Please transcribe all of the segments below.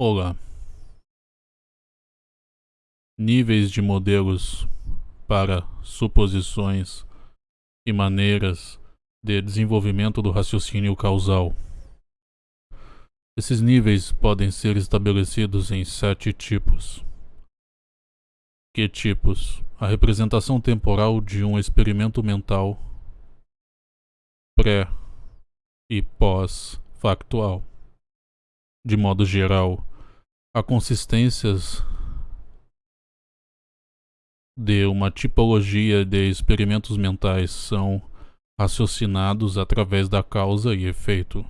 Olá. Níveis de modelos para suposições e maneiras de desenvolvimento do raciocínio causal. Esses níveis podem ser estabelecidos em sete tipos. Que tipos? A representação temporal de um experimento mental pré e pós-factual. De modo geral, a consistências de uma tipologia de experimentos mentais são raciocinados através da causa e efeito,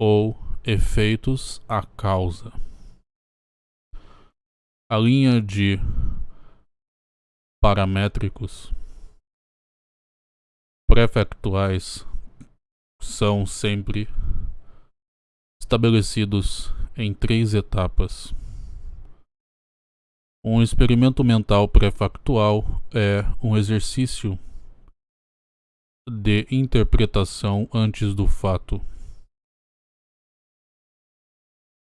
ou efeitos à causa. A linha de paramétricos prefactuais são sempre estabelecidos em três etapas. Um experimento mental pré-factual é um exercício de interpretação antes do fato.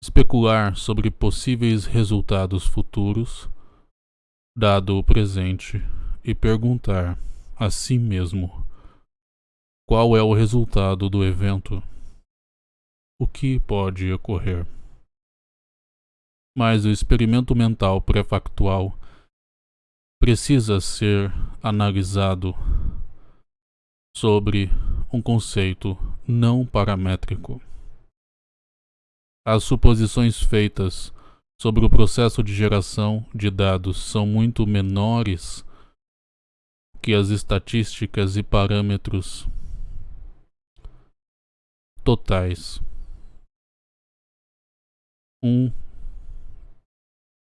Especular sobre possíveis resultados futuros, dado o presente, e perguntar a si mesmo qual é o resultado do evento o que pode ocorrer. Mas o experimento mental pré-factual precisa ser analisado sobre um conceito não paramétrico. As suposições feitas sobre o processo de geração de dados são muito menores que as estatísticas e parâmetros totais um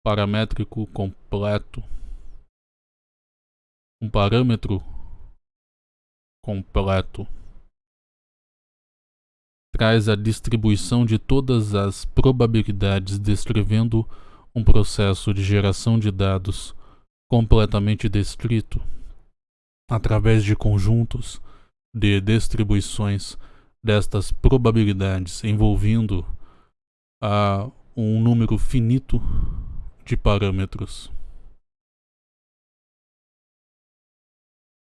paramétrico completo, um parâmetro completo traz a distribuição de todas as probabilidades descrevendo um processo de geração de dados completamente descrito através de conjuntos de distribuições destas probabilidades envolvendo a um número finito de parâmetros,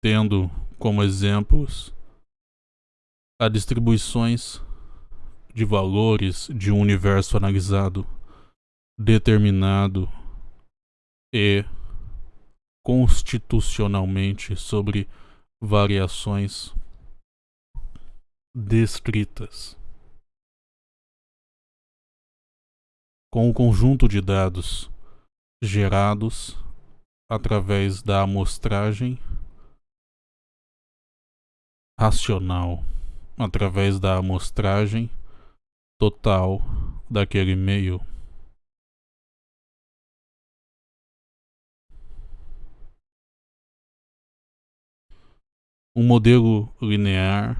tendo como exemplos as distribuições de valores de um universo analisado, determinado e constitucionalmente sobre variações descritas. Com o conjunto de dados gerados através da amostragem racional, através da amostragem total daquele meio. Um modelo linear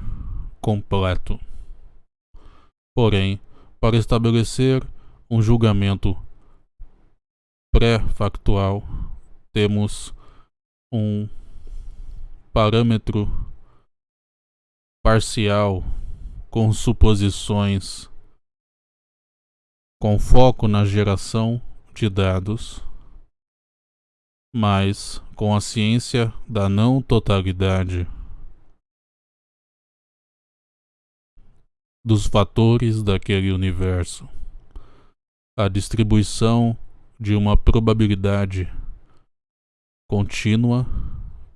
completo. Porém, para estabelecer um julgamento pré-factual, temos um parâmetro parcial com suposições com foco na geração de dados, mas com a ciência da não totalidade dos fatores daquele universo a distribuição de uma probabilidade contínua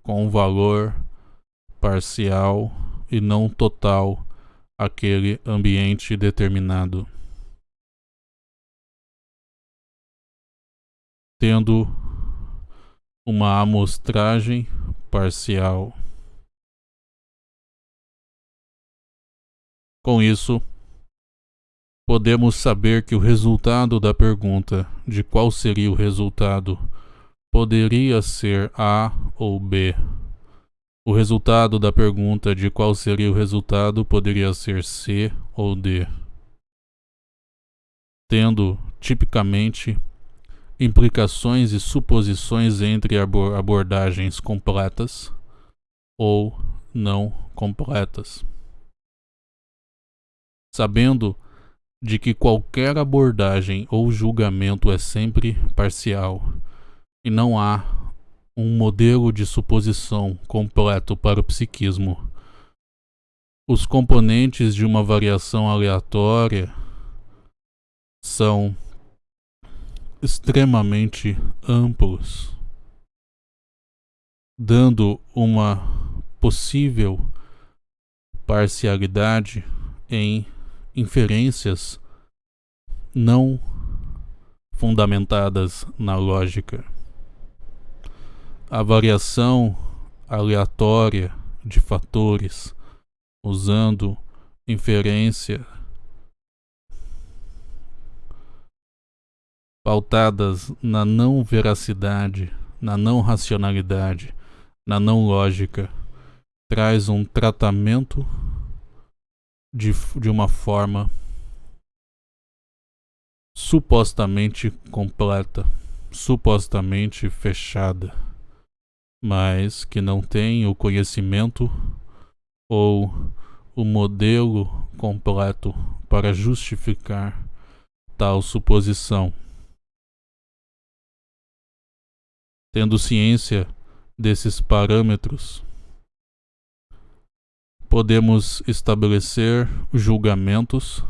com um valor parcial e não total aquele ambiente determinado. Tendo uma amostragem parcial. Com isso, podemos saber que o resultado da pergunta de qual seria o resultado poderia ser A ou B. O resultado da pergunta de qual seria o resultado poderia ser C ou D. Tendo, tipicamente, implicações e suposições entre abordagens completas ou não completas. Sabendo de que qualquer abordagem ou julgamento é sempre parcial e não há um modelo de suposição completo para o psiquismo. Os componentes de uma variação aleatória são extremamente amplos, dando uma possível parcialidade em inferências não fundamentadas na lógica. A variação aleatória de fatores usando inferência pautadas na não veracidade, na não racionalidade, na não lógica, traz um tratamento de, de uma forma supostamente completa, supostamente fechada, mas que não tem o conhecimento ou o modelo completo para justificar tal suposição. Tendo ciência desses parâmetros, podemos estabelecer julgamentos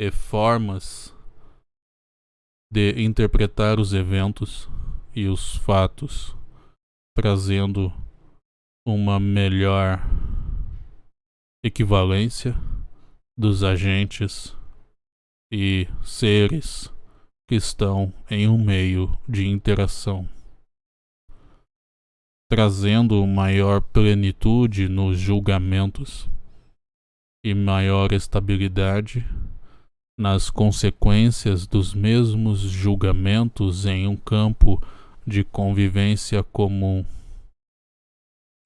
e formas de interpretar os eventos e os fatos, trazendo uma melhor equivalência dos agentes e seres que estão em um meio de interação trazendo maior plenitude nos julgamentos e maior estabilidade nas consequências dos mesmos julgamentos em um campo de convivência comum,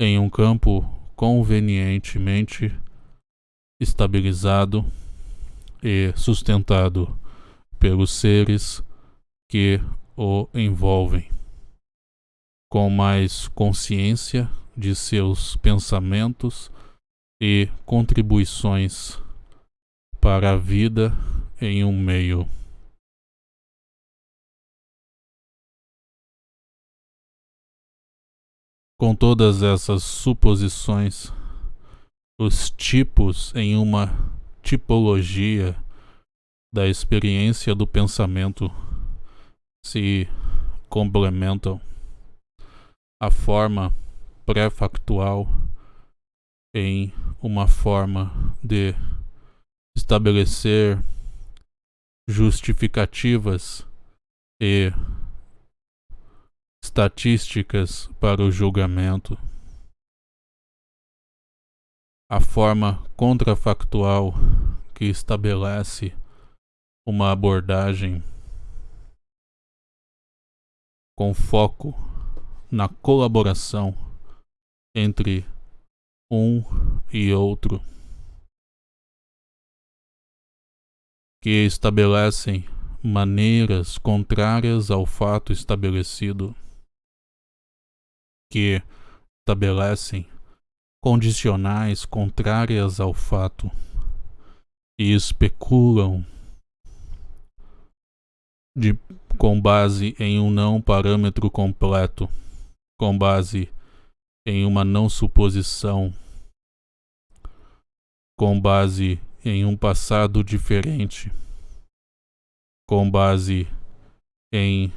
em um campo convenientemente estabilizado e sustentado pelos seres que o envolvem com mais consciência de seus pensamentos e contribuições para a vida em um meio. Com todas essas suposições, os tipos em uma tipologia da experiência do pensamento se complementam a forma pré-factual em uma forma de estabelecer justificativas e estatísticas para o julgamento. A forma contrafactual que estabelece uma abordagem com foco na colaboração entre um e outro, que estabelecem maneiras contrárias ao fato estabelecido, que estabelecem condicionais contrárias ao fato e especulam de, com base em um não parâmetro completo com base em uma não suposição, com base em um passado diferente, com base em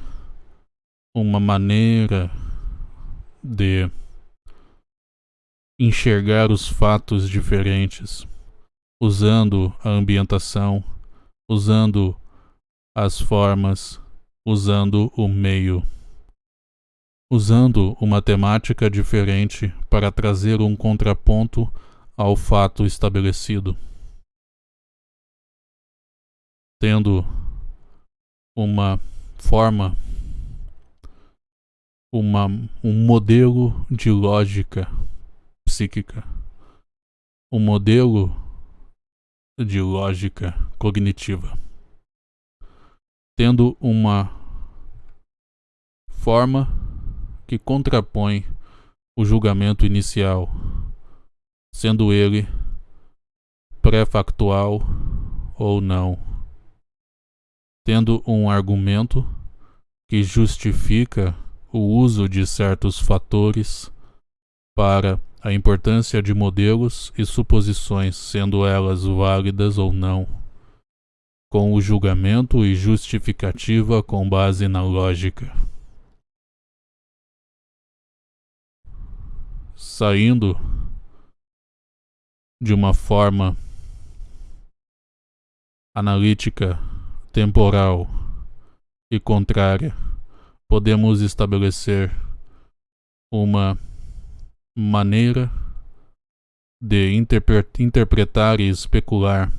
uma maneira de enxergar os fatos diferentes, usando a ambientação, usando as formas, usando o meio usando uma temática diferente para trazer um contraponto ao fato estabelecido. Tendo uma forma, uma, um modelo de lógica psíquica, um modelo de lógica cognitiva, tendo uma forma que contrapõe o julgamento inicial, sendo ele pré-factual ou não, tendo um argumento que justifica o uso de certos fatores para a importância de modelos e suposições, sendo elas válidas ou não, com o julgamento e justificativa com base na lógica. Saindo de uma forma analítica, temporal e contrária, podemos estabelecer uma maneira de interpretar e especular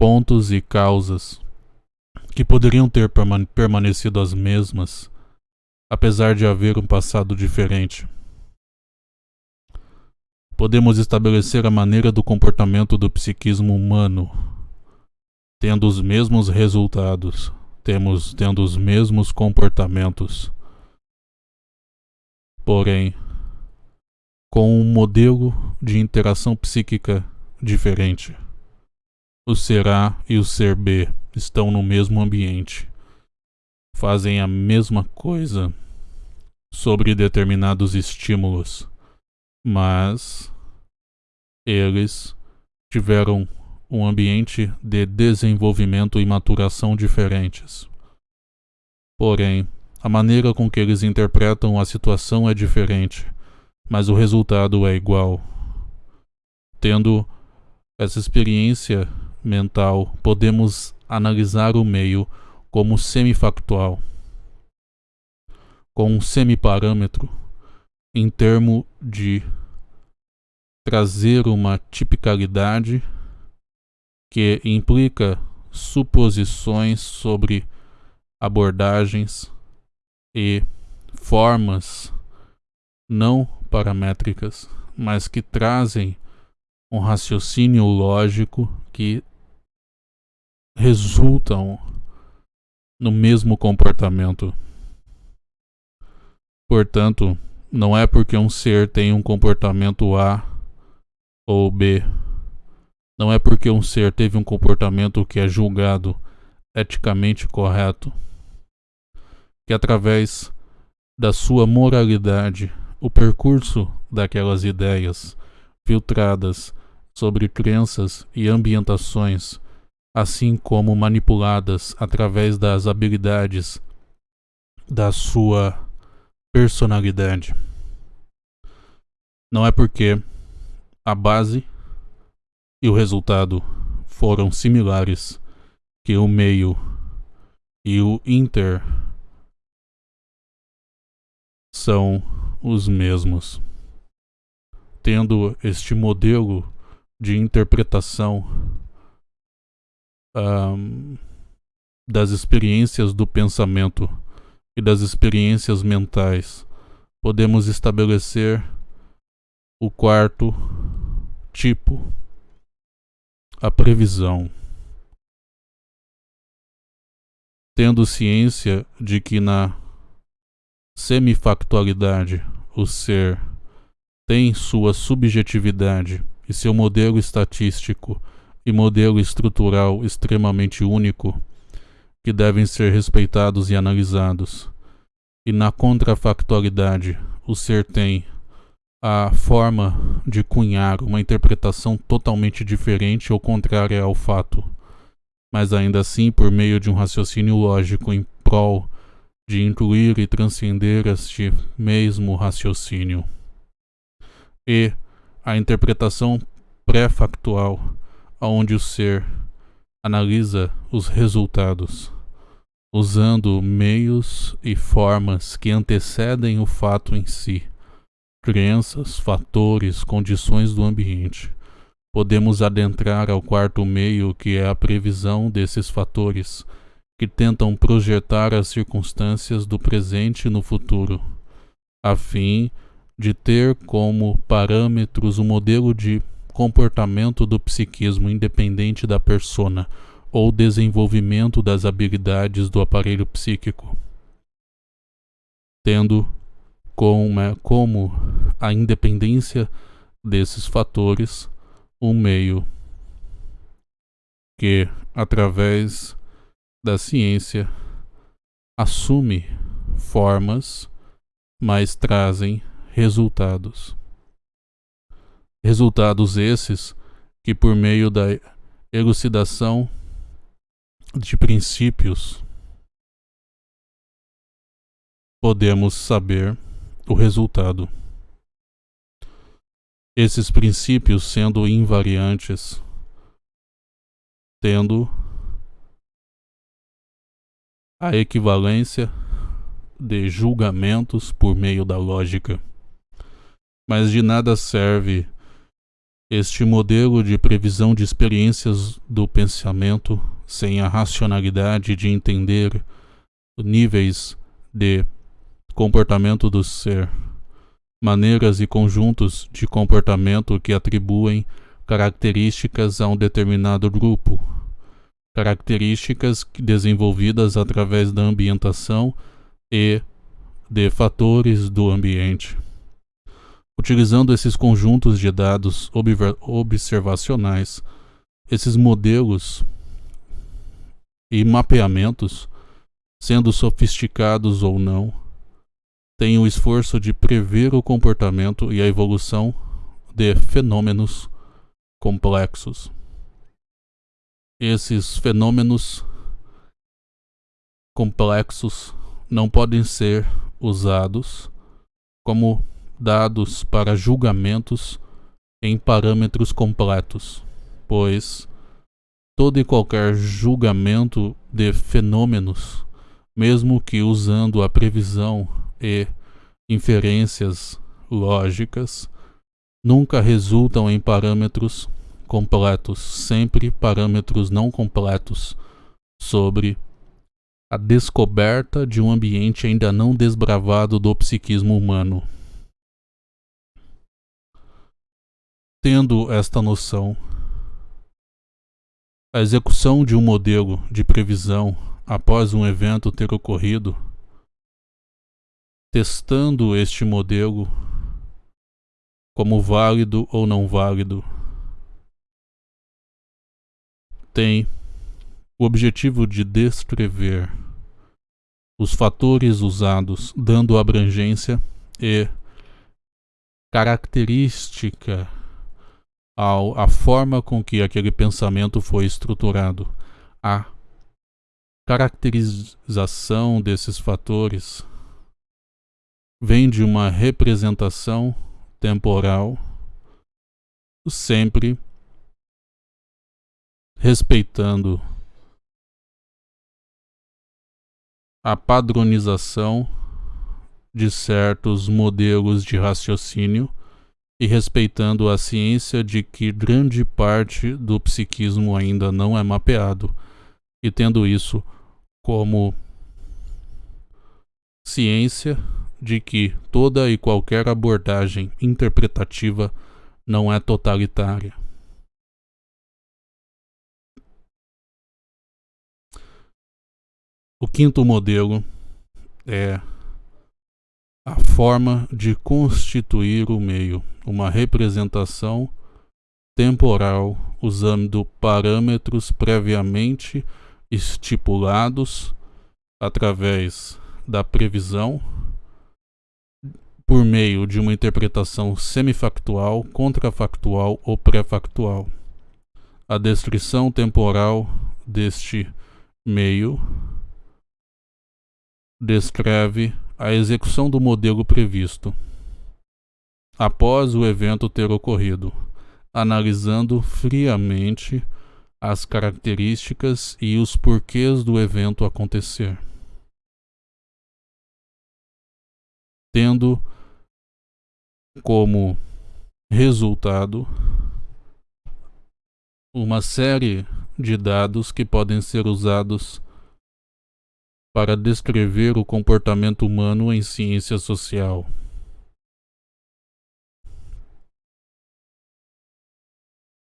pontos e causas que poderiam ter permanecido as mesmas, apesar de haver um passado diferente. Podemos estabelecer a maneira do comportamento do psiquismo humano, tendo os mesmos resultados, temos tendo os mesmos comportamentos porém com um modelo de interação psíquica diferente. O ser A e o ser B estão no mesmo ambiente, fazem a mesma coisa sobre determinados estímulos, mas eles tiveram um ambiente de desenvolvimento e maturação diferentes. Porém, a maneira com que eles interpretam a situação é diferente, mas o resultado é igual. Tendo essa experiência mental, podemos analisar o meio como semifactual, com um semiparâmetro, em termo de trazer uma tipicalidade que implica suposições sobre abordagens e formas não paramétricas, mas que trazem um raciocínio lógico que resultam no mesmo comportamento. Portanto, não é porque um ser tem um comportamento A ou B, não é porque um ser teve um comportamento que é julgado eticamente correto que através da sua moralidade, o percurso daquelas ideias filtradas sobre crenças e ambientações, assim como manipuladas através das habilidades da sua personalidade. Não é porque a base e o resultado foram similares que o meio e o inter são os mesmos. Tendo este modelo de interpretação um, das experiências do pensamento e das experiências mentais, podemos estabelecer o quarto tipo, a previsão. Tendo ciência de que na semifactualidade, o ser, tem sua subjetividade e seu modelo estatístico e modelo estrutural extremamente único, que devem ser respeitados e analisados. E na contrafactualidade, o ser tem a forma de cunhar uma interpretação totalmente diferente ou contrária ao fato, mas ainda assim por meio de um raciocínio lógico em prol de incluir e transcender este mesmo raciocínio. E a interpretação pré-factual, onde o ser analisa os resultados, usando meios e formas que antecedem o fato em si, crenças, fatores, condições do ambiente. Podemos adentrar ao quarto meio, que é a previsão desses fatores que tentam projetar as circunstâncias do presente no futuro, a fim de ter como parâmetros o modelo de comportamento do psiquismo independente da persona ou desenvolvimento das habilidades do aparelho psíquico, tendo como, como a independência desses fatores um meio que, através da ciência, assume formas, mas trazem resultados. Resultados esses que, por meio da elucidação de princípios, podemos saber o resultado. Esses princípios sendo invariantes, tendo a equivalência de julgamentos por meio da lógica. Mas de nada serve este modelo de previsão de experiências do pensamento sem a racionalidade de entender níveis de comportamento do ser, maneiras e conjuntos de comportamento que atribuem características a um determinado grupo, características desenvolvidas através da ambientação e de fatores do ambiente. Utilizando esses conjuntos de dados observacionais, esses modelos e mapeamentos, sendo sofisticados ou não, têm o esforço de prever o comportamento e a evolução de fenômenos complexos. Esses fenômenos complexos não podem ser usados como dados para julgamentos em parâmetros completos, pois todo e qualquer julgamento de fenômenos, mesmo que usando a previsão e inferências lógicas, nunca resultam em parâmetros completos, sempre parâmetros não completos sobre a descoberta de um ambiente ainda não desbravado do psiquismo humano. Tendo esta noção, a execução de um modelo de previsão após um evento ter ocorrido, testando este modelo como válido ou não válido, tem o objetivo de descrever os fatores usados, dando abrangência e característica ao, a forma com que aquele pensamento foi estruturado, a caracterização desses fatores vem de uma representação temporal, sempre respeitando a padronização de certos modelos de raciocínio e respeitando a ciência de que grande parte do psiquismo ainda não é mapeado, e tendo isso como ciência de que toda e qualquer abordagem interpretativa não é totalitária. O quinto modelo é a forma de constituir o meio, uma representação temporal usando parâmetros previamente estipulados através da previsão por meio de uma interpretação semifactual, contrafactual ou pré-factual. A descrição temporal deste meio descreve a execução do modelo previsto, após o evento ter ocorrido, analisando friamente as características e os porquês do evento acontecer. Tendo como resultado uma série de dados que podem ser usados para descrever o comportamento humano em ciência social.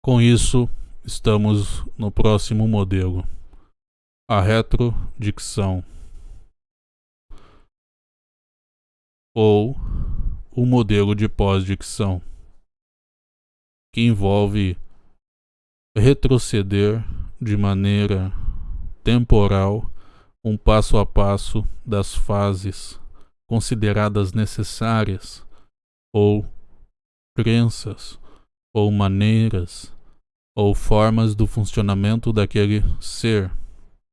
Com isso, estamos no próximo modelo, a retrodicção, ou o modelo de pós-dicção, que envolve retroceder de maneira temporal um passo a passo das fases consideradas necessárias ou crenças ou maneiras ou formas do funcionamento daquele ser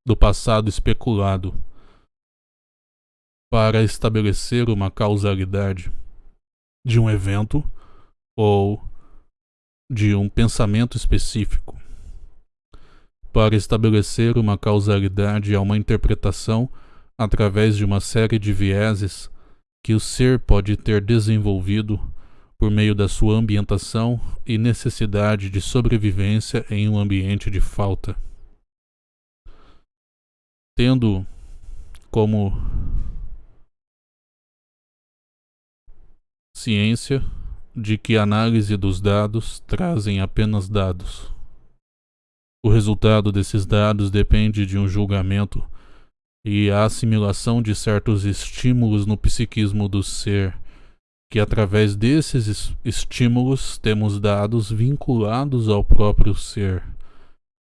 do passado especulado para estabelecer uma causalidade de um evento ou de um pensamento específico. Para estabelecer uma causalidade a uma interpretação através de uma série de vieses que o ser pode ter desenvolvido por meio da sua ambientação e necessidade de sobrevivência em um ambiente de falta. Tendo como ciência de que a análise dos dados trazem apenas dados. O resultado desses dados depende de um julgamento e a assimilação de certos estímulos no psiquismo do ser que através desses estímulos temos dados vinculados ao próprio ser,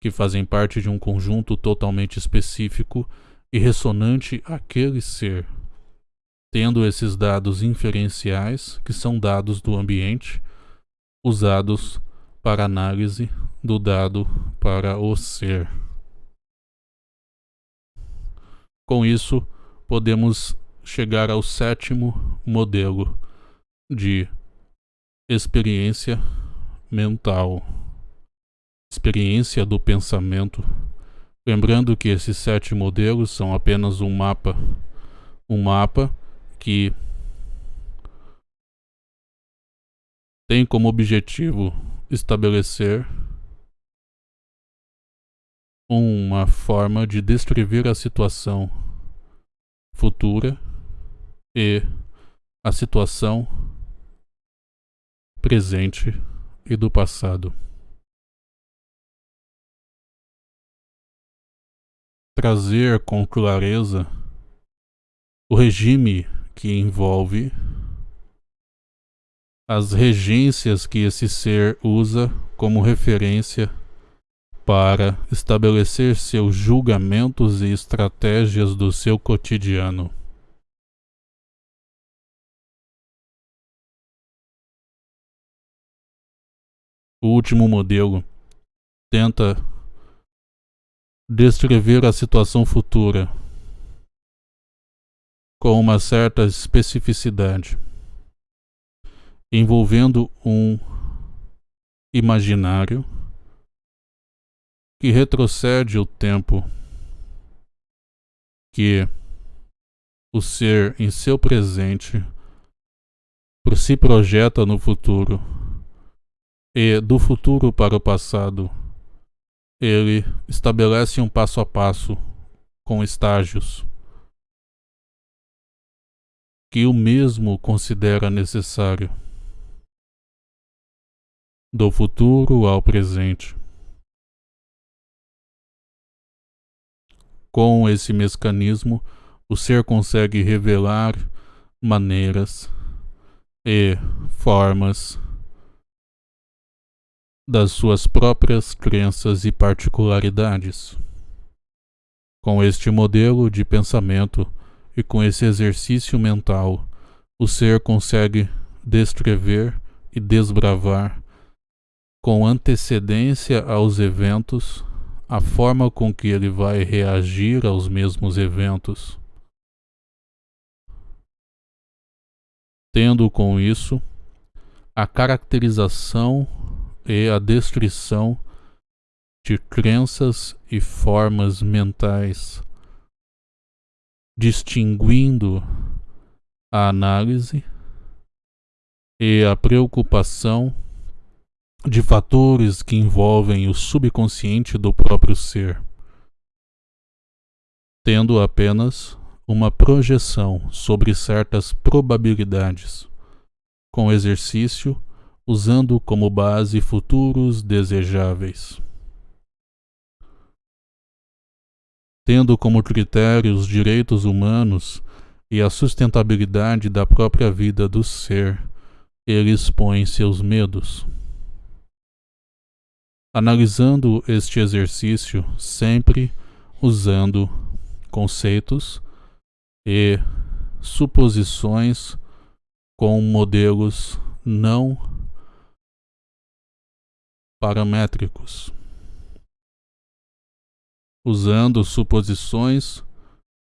que fazem parte de um conjunto totalmente específico e ressonante àquele ser. Tendo esses dados inferenciais, que são dados do ambiente, usados para análise do dado para o ser. Com isso, podemos chegar ao sétimo modelo de experiência mental, experiência do pensamento. Lembrando que esses sete modelos são apenas um mapa, um mapa que tem como objetivo estabelecer uma forma de descrever a situação futura e a situação presente e do passado. Trazer com clareza o regime que envolve as regências que esse ser usa como referência para estabelecer seus julgamentos e estratégias do seu cotidiano. O último modelo tenta descrever a situação futura com uma certa especificidade, envolvendo um imaginário que retrocede o tempo que o ser em seu presente si projeta no futuro e do futuro para o passado. Ele estabelece um passo a passo com estágios que o mesmo considera necessário. Do futuro ao presente. Com esse mecanismo, o ser consegue revelar maneiras e formas das suas próprias crenças e particularidades. Com este modelo de pensamento e com esse exercício mental, o ser consegue descrever e desbravar com antecedência aos eventos a forma com que ele vai reagir aos mesmos eventos. Tendo com isso a caracterização e a destruição de crenças e formas mentais, distinguindo a análise e a preocupação de fatores que envolvem o subconsciente do próprio ser, tendo apenas uma projeção sobre certas probabilidades, com exercício usando como base futuros desejáveis. Tendo como critério os direitos humanos e a sustentabilidade da própria vida do ser, ele expõe seus medos. Analisando este exercício sempre usando conceitos e suposições com modelos não paramétricos, usando suposições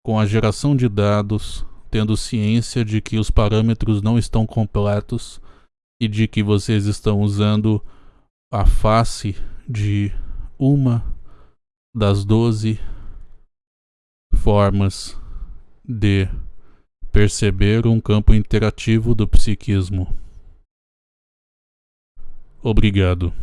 com a geração de dados, tendo ciência de que os parâmetros não estão completos e de que vocês estão usando a face de uma das doze formas de perceber um campo interativo do psiquismo. Obrigado.